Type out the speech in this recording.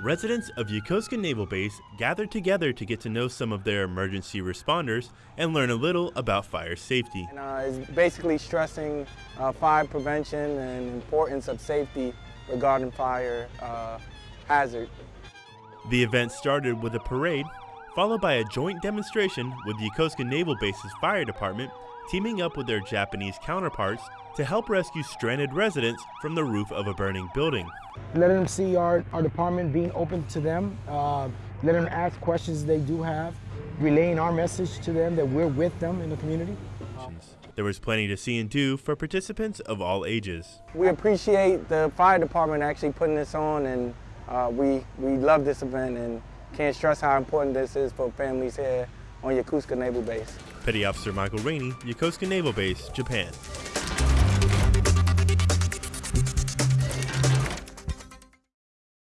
Residents of Yokosuka Naval Base gathered together to get to know some of their emergency responders and learn a little about fire safety. And, uh, it's basically stressing uh, fire prevention and importance of safety regarding fire uh, hazard. The event started with a parade, followed by a joint demonstration with the Yokosuka Naval Base's fire department teaming up with their Japanese counterparts to help rescue stranded residents from the roof of a burning building. Letting them see our, our department being open to them, uh, letting them ask questions they do have, relaying our message to them that we're with them in the community. There was plenty to see and do for participants of all ages. We appreciate the fire department actually putting this on and uh, we, we love this event and can't stress how important this is for families here on Yokosuka Naval Base. Petty Officer Michael Rainey, Yokosuka Naval Base, Japan.